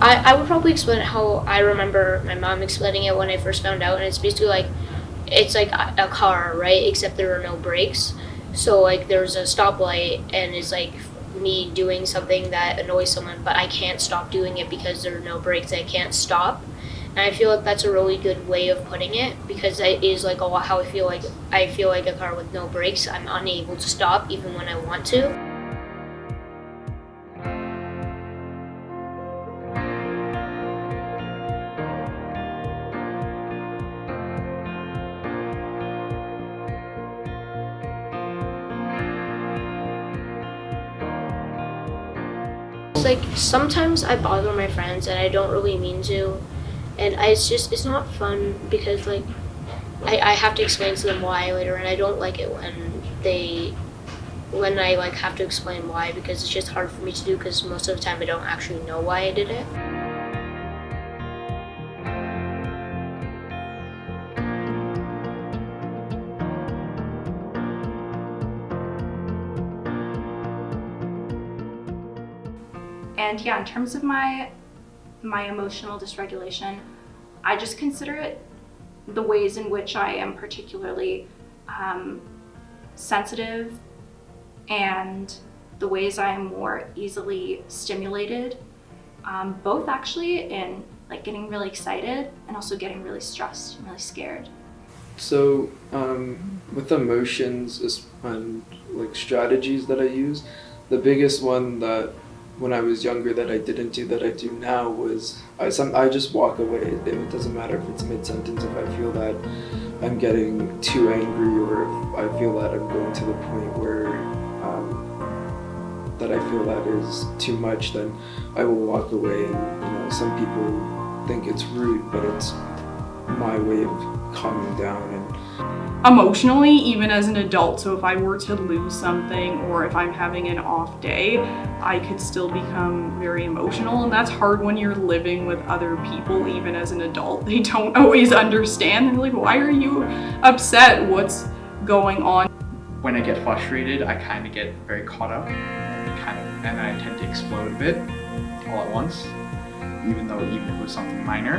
I, I would probably explain it how I remember my mom explaining it when I first found out, and it's basically like it's like a, car, right? Except there are no brakes. So like there's a stoplight, and it's like me doing something that annoys someone, but I can't stop doing it because there are no brakes. I can't stop. And I feel like that's a really good way of putting it because it is like a lot how I feel like I feel like a car with no brakes. I'm unable to stop even when I want to. Like sometimes I bother my friends and I don't really mean to, and I, it's just it's not fun because like I, I have to explain to them why later, and I don't like it when they when I like have to explain why because it's just hard for me to do because most of the time I don't actually know why I did it. And yeah, in terms of my my emotional dysregulation, I just consider it the ways in which I am particularly um, sensitive and the ways I am more easily stimulated, um, both actually in like getting really excited and also getting really stressed and really scared. So, um, with emotions and like strategies that I use, the biggest one that when I was younger that I didn't do that I do now was I some I just walk away. It doesn't matter if it's mid sentence if I feel that I'm getting too angry or if I feel that I'm going to the point where um, that I feel that is too much, then I will walk away. And you know, some people think it's rude, but it's my way of calming down and emotionally even as an adult so if i were to lose something or if i'm having an off day i could still become very emotional and that's hard when you're living with other people even as an adult they don't always understand they're like why are you upset what's going on when I get frustrated, I kind of get very caught up, kind of, and I tend to explode a bit all at once. Even though even if it was something minor,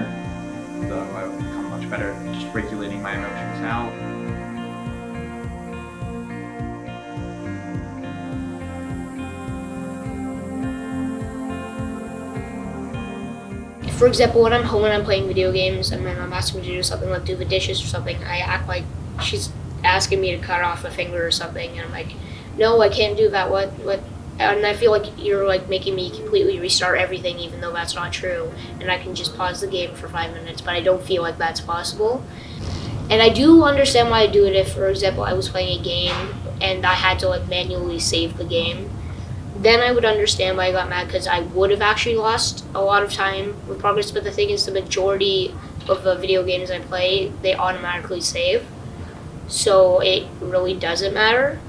though I've become much better at just regulating my emotions now. For example, when I'm home and I'm playing video games and my mom asks me to do something like do the dishes or something, I act like she's asking me to cut off a finger or something, and I'm like, no, I can't do that. What what? And I feel like you're like making me completely restart everything, even though that's not true. And I can just pause the game for five minutes, but I don't feel like that's possible. And I do understand why I do it if, for example, I was playing a game and I had to like manually save the game. Then I would understand why I got mad because I would have actually lost a lot of time with progress. But the thing is, the majority of the video games I play, they automatically save. So it really doesn't matter.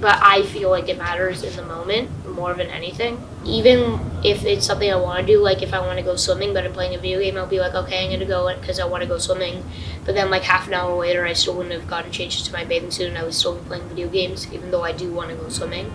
But I feel like it matters in the moment more than anything. Even if it's something I want to do, like if I want to go swimming, but I'm playing a video game, I'll be like, okay, I'm gonna go because I want to go swimming. But then, like half an hour later, I still wouldn't have gotten changed to my bathing suit, and I would still be playing video games, even though I do want to go swimming.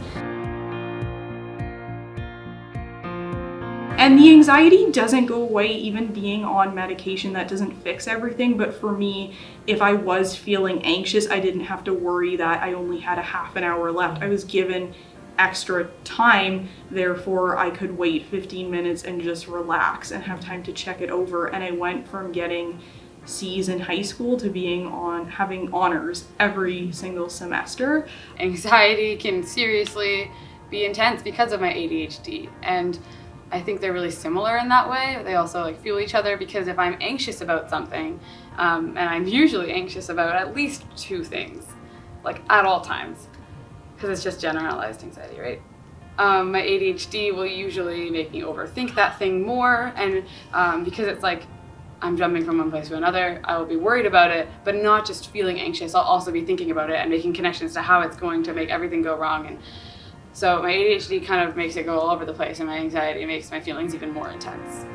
And the anxiety doesn't go away even being on medication that doesn't fix everything. But for me, if I was feeling anxious, I didn't have to worry that I only had a half an hour left. I was given extra time, therefore I could wait 15 minutes and just relax and have time to check it over. And I went from getting C's in high school to being on having honors every single semester. Anxiety can seriously be intense because of my ADHD and I think they're really similar in that way. They also like fuel each other because if I'm anxious about something, um, and I'm usually anxious about at least two things, like at all times, because it's just generalized anxiety, right? Um, my ADHD will usually make me overthink that thing more, and um, because it's like I'm jumping from one place to another, I will be worried about it, but not just feeling anxious. I'll also be thinking about it and making connections to how it's going to make everything go wrong and so my ADHD kind of makes it go all over the place and my anxiety makes my feelings even more intense.